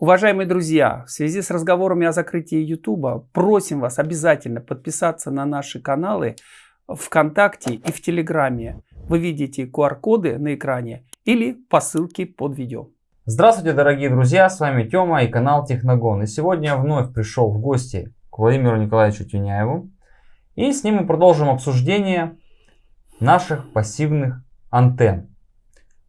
Уважаемые друзья, в связи с разговорами о закрытии YouTube, просим вас обязательно подписаться на наши каналы ВКонтакте и в Телеграме. Вы видите QR-коды на экране или по ссылке под видео. Здравствуйте, дорогие друзья, с вами Тёма и канал Техногон. И сегодня я вновь пришел в гости к Владимиру Николаевичу Тюняеву. И с ним мы продолжим обсуждение наших пассивных антенн.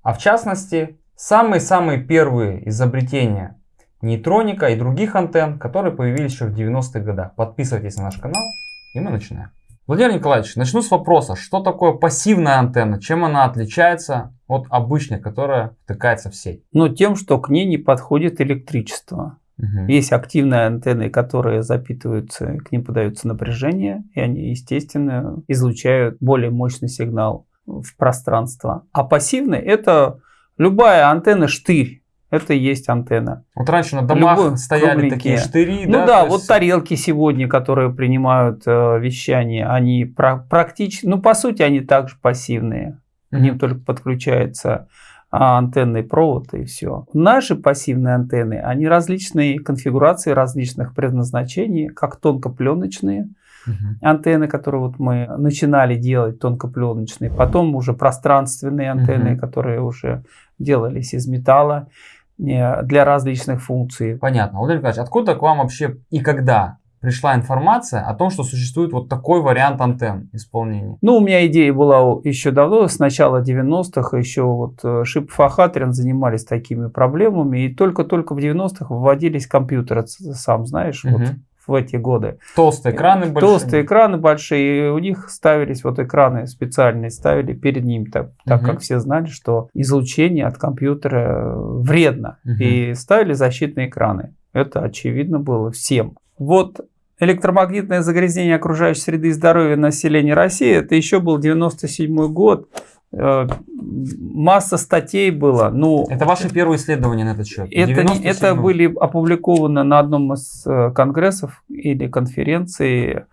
А в частности, самые-самые первые изобретения нейтроника и других антенн, которые появились еще в 90-х годах. Подписывайтесь на наш канал и мы начинаем. Владимир Николаевич, начну с вопроса, что такое пассивная антенна, чем она отличается от обычной, которая втыкается в сеть? Ну, тем, что к ней не подходит электричество. Угу. Есть активные антенны, которые запитываются, к ним подается напряжение, и они, естественно, излучают более мощный сигнал в пространство. А пассивные это любая антенна штырь это и есть антенна. Вот раньше на домах Любой, стояли кругленькие. такие штыри, ну да? да, вот тарелки сегодня, которые принимают э, вещание, они про практически, ну по сути они также пассивные. К ним только подключается а, антенный провод и все. Наши пассивные антенны, они различные конфигурации различных предназначений, как тонкопленочные, Uh Антенны, которые вот мы начинали делать тонкопленочные, потом уже пространственные антенны, uh которые уже делались из металла для различных функций. Понятно. Владимир Николаевич, откуда к вам вообще и когда пришла информация о том, что существует вот такой вариант антенн исполнения? Ну, у меня идея была еще давно, с начала 90-х, еще вот э, Шипов и Хатрин занимались такими проблемами, и только-только в 90-х выводились компьютеры, сам знаешь, угу. вот в эти годы. Толстые экраны большие. Толстые экраны большие, и у них ставились вот экраны специальные, ставили перед ним, так, так как все знали, что излучение от компьютера вредно, угу. и ставили защитные экраны. Это очевидно было всем. Вот электромагнитное загрязнение окружающей среды и здоровья населения России, это еще был 97 год. Э, масса статей было. Ну, это ваши первые исследования на этот счет? Это, не, это были опубликованы на одном из э, конгрессов или конференций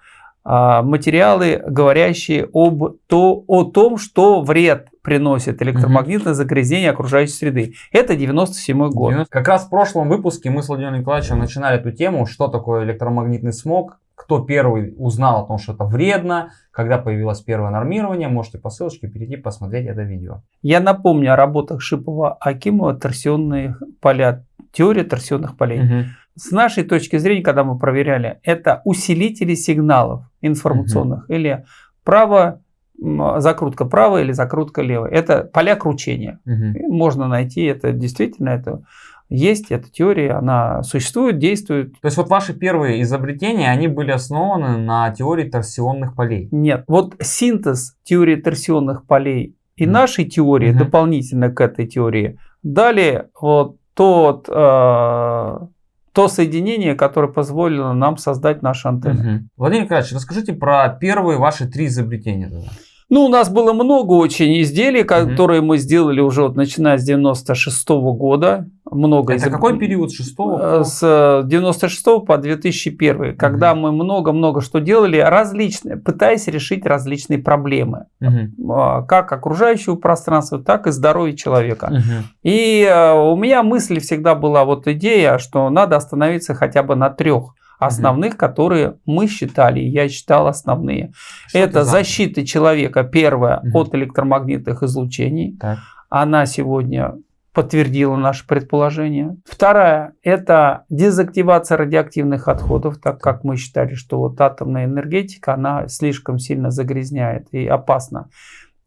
а, материалы, говорящие об, то, о том, что вред приносит электромагнитное загрязнение окружающей среды. Это 97 год. Как раз в прошлом выпуске мы с Владимиром Николаевичем начинали эту тему, что такое электромагнитный смог, кто первый узнал о том, что это вредно, когда появилось первое нормирование, можете по ссылочке перейти посмотреть это видео. Я напомню о работах Шипова Акимова торсионные поля, теория торсионных полей. Угу. С нашей точки зрения, когда мы проверяли, это усилители сигналов информационных угу. или право закрутка правая или закрутка левая. Это поля кручения. Угу. Можно найти это действительно это есть эта теория, она существует, действует. То есть вот ваши первые изобретения, они были основаны на теории торсионных полей? Нет, вот синтез теории торсионных полей и mm. нашей теории, mm -hmm. дополнительно к этой теории, дали вот тот, э, то соединение, которое позволило нам создать наши антенны. Mm -hmm. Владимир Николаевич, расскажите про первые ваши три изобретения. Тогда. Ну, у нас было много очень изделий, которые mm -hmm. мы сделали уже вот начиная с 96 -го года. Много Это изоб... какой период? 6 -го? С 96 э, по 2001, mm -hmm. когда мы много-много что делали, различные, пытаясь решить различные проблемы. -hmm. Как окружающего пространства, так и здоровья человека. -hmm. И э, у меня мысль всегда была вот идея, что надо остановиться хотя бы на трех основных, угу. которые мы считали, я считал основные. Что это защита человека, первое, угу. от электромагнитных излучений. Так. Она сегодня подтвердила наше предположение. Вторая – это дезактивация радиоактивных отходов, так как мы считали, что вот атомная энергетика, она слишком сильно загрязняет и опасна.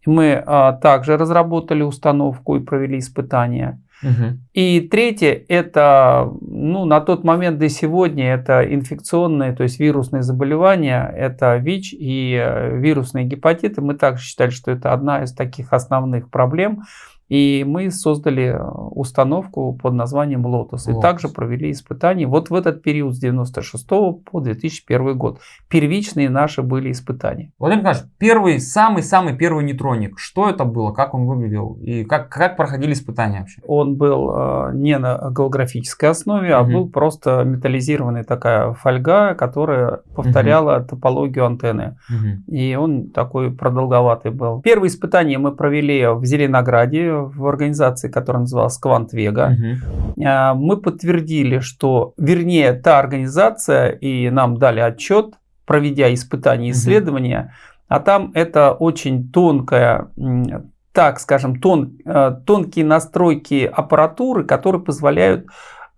Мы а, также разработали установку и провели испытания. Угу. И третье, это ну, на тот момент до сегодня это инфекционные, то есть вирусные заболевания, это ВИЧ и э, вирусные гепатиты. Мы также считали, что это одна из таких основных проблем. И мы создали э, установку под названием Lotus. И также провели испытания вот в этот период с 96 по 2001 год. Первичные наши были испытания. Владимир Николаевич, первый, самый-самый первый нейтроник. Что это было? Как он выглядел? И как, как проходили испытания вообще? Он был э, не на голографической основе, угу. а был просто металлизированная такая фольга, которая повторяла угу. топологию антенны. Угу. И он такой продолговатый был. Первые испытания мы провели в Зеленограде в организации, которая называлась Квант Вега. Угу. Мы подтвердили, что, вернее, та организация, и нам дали отчет, проведя испытания и исследования, угу. а там это очень тонкая так скажем, тон, э, тонкие настройки аппаратуры, которые позволяют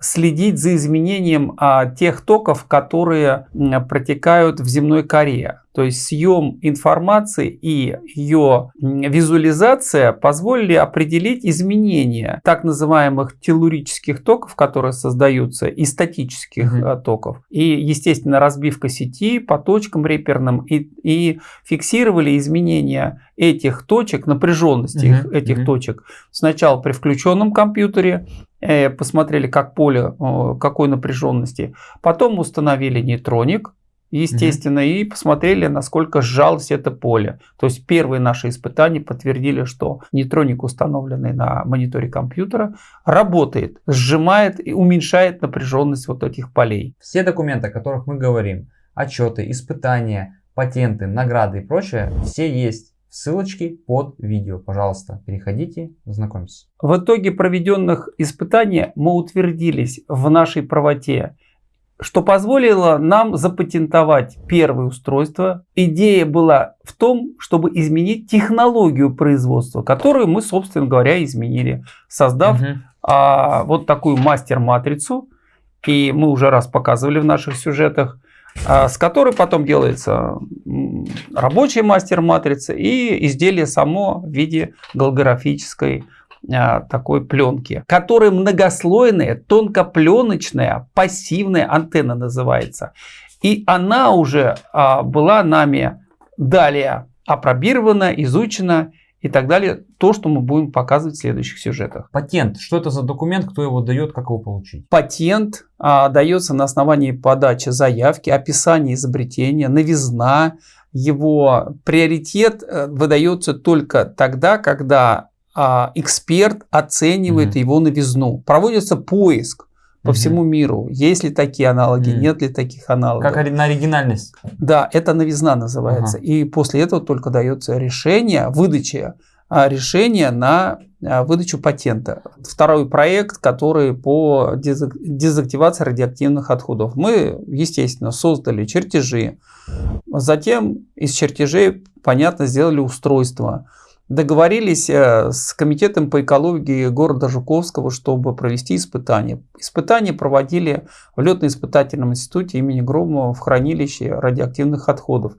следить за изменением а, тех токов, которые протекают в земной коре. То есть съем информации и ее визуализация позволили определить изменения так называемых телурических токов, которые создаются, и статических угу. токов. И, естественно, разбивка сети по точкам реперным и, и фиксировали изменения этих точек, напряженности угу. этих угу. точек. Сначала при включенном компьютере, посмотрели, как поле, какой напряженности. Потом установили нейтроник, естественно, угу. и посмотрели, насколько сжалось это поле. То есть первые наши испытания подтвердили, что нейтроник, установленный на мониторе компьютера, работает, сжимает и уменьшает напряженность вот этих полей. Все документы, о которых мы говорим, отчеты, испытания, патенты, награды и прочее, все есть ссылочки под видео. Пожалуйста, переходите, знакомьтесь. В итоге проведенных испытаний мы утвердились в нашей правоте что позволило нам запатентовать первое устройство. Идея была в том, чтобы изменить технологию производства, которую мы, собственно говоря, изменили, создав угу. а, вот такую мастер-матрицу. И мы уже раз показывали в наших сюжетах, с которой потом делается рабочая мастер-матрица и изделие само в виде голографической а, такой пленки, которая многослойная, тонкопленочная, пассивная антенна называется. И она уже а, была нами далее опробирована, изучена и так далее. То, что мы будем показывать в следующих сюжетах. Патент. Что это за документ, кто его дает, как его получить? Патент а, дается на основании подачи заявки, описания изобретения, новизна. Его приоритет э, выдается только тогда, когда а, эксперт оценивает mm-hmm. его новизну. Проводится поиск по всему миру. Есть ли такие аналоги, нет ли таких аналогов. Как на оригинальность. Да, это новизна называется. И после этого только дается решение, выдача а, решения на а, выдачу патента. Второй проект, который по дезактивации радиоактивных отходов. Мы, естественно, создали чертежи. Затем из чертежей, понятно, сделали устройство договорились э, с комитетом по экологии города Жуковского, чтобы провести испытания. Испытания проводили в летно-испытательном институте имени Громова в хранилище радиоактивных отходов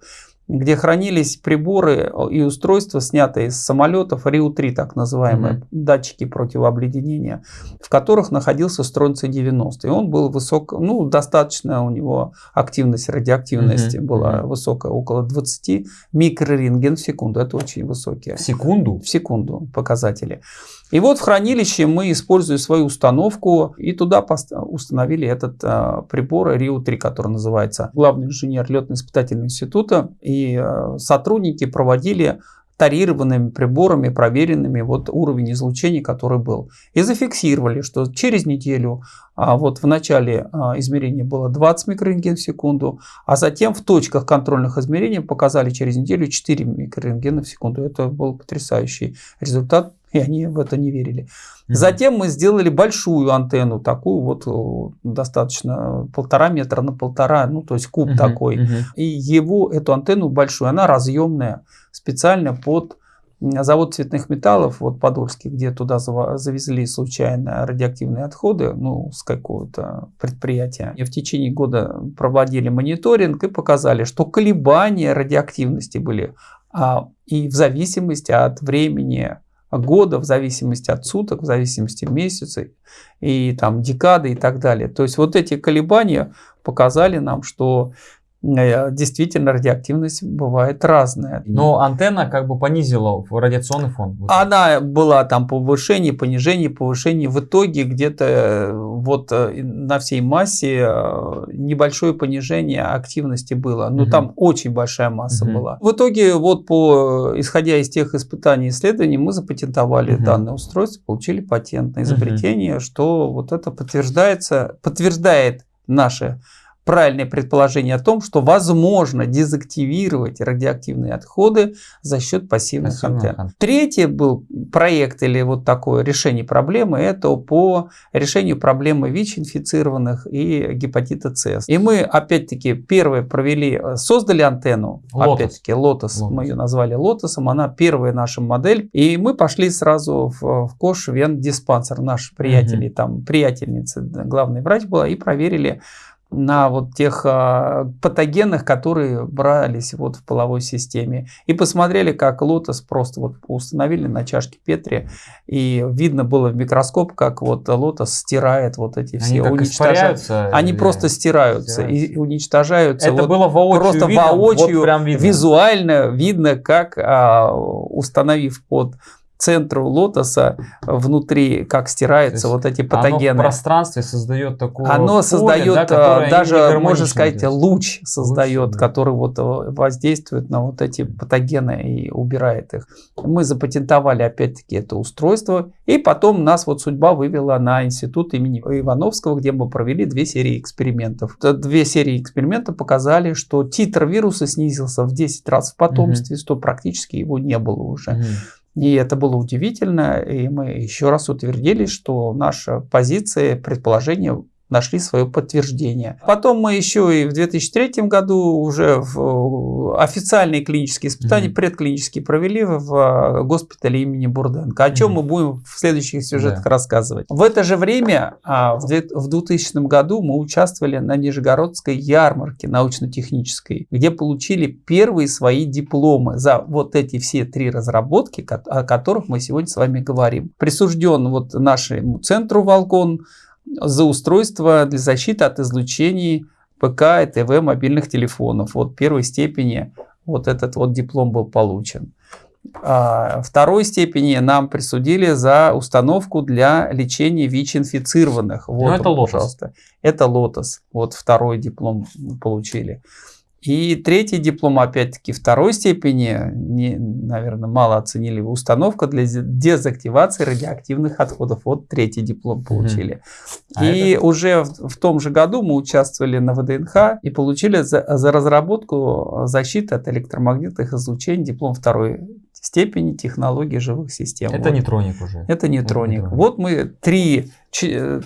где хранились приборы и устройства, снятые из самолетов, Риу-3, так называемые, mm-hmm. датчики противообледенения, в которых находился стронций-90. И он был высок, ну, достаточно у него активность радиоактивности mm-hmm. была mm-hmm. высокая, около 20 микрорентген в секунду. Это очень высокие. В секунду? В секунду показатели. И вот в хранилище мы, используя свою установку, и туда установили этот а, прибор Рио-3, который называется главный инженер летно-испытательного института. И а, сотрудники проводили тарированными приборами, проверенными вот уровень излучения, который был. И зафиксировали, что через неделю, а вот в начале а, измерения было 20 микрорентген в секунду, а затем в точках контрольных измерений показали через неделю 4 микрорентгена в секунду. Это был потрясающий результат и они в это не верили. Затем мы сделали большую антенну, такую вот достаточно полтора метра на полтора, ну то есть куб такой. И его, эту антенну большую, она разъемная, специально под завод цветных металлов, вот Подольский, где туда завезли случайно радиоактивные отходы, ну, с какого-то предприятия. И в течение года проводили мониторинг и показали, что колебания радиоактивности были а, и в зависимости от времени года, в зависимости от суток, в зависимости месяца и там декады и так далее. То есть вот эти колебания показали нам, что действительно радиоактивность бывает разная. Но антенна как бы понизила радиационный фон. Она была там повышение, понижение, повышение. В итоге где-то э, вот э, на всей массе небольшое понижение активности было. Но угу. там очень большая масса угу. была. В итоге вот по исходя из тех испытаний и исследований мы запатентовали угу. данное устройство, получили патент на изобретение, угу. что вот это подтверждается, подтверждает наше правильное предположение о том, что возможно дезактивировать радиоактивные отходы за счет пассивных Пассивных антенн. антенн. Третий был проект или вот такое решение проблемы, это по решению проблемы ВИЧ-инфицированных и гепатита С. И мы опять-таки первые провели, создали антенну, опять-таки Лотос, мы ее назвали Лотосом, она первая наша модель, и мы пошли сразу в, в Кош Вен диспансер, наш приятель, угу. там приятельница, главный врач была, и проверили на вот тех а, патогенах, которые брались вот в половой системе. И посмотрели, как лотос просто вот установили на чашке Петри, и видно было в микроскоп, как вот лотос стирает вот эти все, Они уничтожаются. Они просто стираются, стираются и уничтожаются. Это вот было воочию Просто видно, воочию, вот прям видно. визуально видно, как а, установив под центру лотоса внутри, как стираются вот эти патогены. Оно в пространстве создает такое Оно поле, создает да, даже, можно сказать, луч создает, луч, который вот э, воздействует на вот эти патогены и убирает их. Мы запатентовали опять-таки это устройство, и потом нас вот судьба вывела на институт имени Ивановского, где мы провели две серии экспериментов. Две серии экспериментов показали, что титр вируса снизился в 10 раз в потомстве, угу. что практически его не было уже. Угу. И это было удивительно, и мы еще раз утвердились, что наша позиция, предположение нашли свое подтверждение. Потом мы еще и в 2003 году уже в официальные клинические испытания, mm-hmm. предклинические провели в э, госпитале имени Бурденко, о чем mm-hmm. мы будем в следующих сюжетах yeah. рассказывать. В это же время, а, в 2000 году, мы участвовали на Нижегородской ярмарке научно-технической, где получили первые свои дипломы за вот эти все три разработки, о которых мы сегодня с вами говорим. Присужден вот нашему центру «Волкон», за устройство для защиты от излучений ПК и ТВ мобильных телефонов. Вот первой степени вот этот вот диплом был получен. А второй степени нам присудили за установку для лечения ВИЧ-инфицированных. Вот, Но это лотос. Пожалуйста. Это лотос. Вот второй диплом получили. И третий диплом, опять-таки, второй степени, не, наверное, мало оценили, установка для дезактивации радиоактивных отходов. Вот третий диплом получили. Mm-hmm. и это... уже в, в том же году мы участвовали на ВДНХ и получили за, за разработку защиты от электромагнитных излучений диплом второй степени технологии живых систем. Это вот. нейтроник уже. Это нейтроник. Это нейтроник. Вот мы три,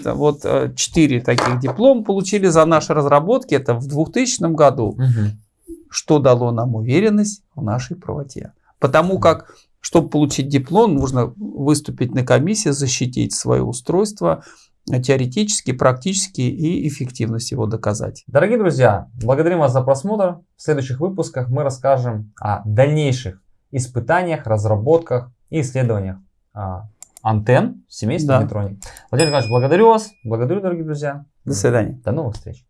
вот э, четыре таких диплома получили за наши разработки. Это в 2000 году. Угу. Что дало нам уверенность в нашей правоте. Потому как, чтобы получить диплом, нужно выступить на комиссии, защитить свое устройство, теоретически, практически и эффективность его доказать. Дорогие друзья, благодарим вас за просмотр. В следующих выпусках мы расскажем о дальнейших испытаниях, разработках и исследованиях а, антенн семейства да. Нейтроник. Владимир Николаевич, благодарю вас. Благодарю, дорогие друзья. До свидания. До новых встреч.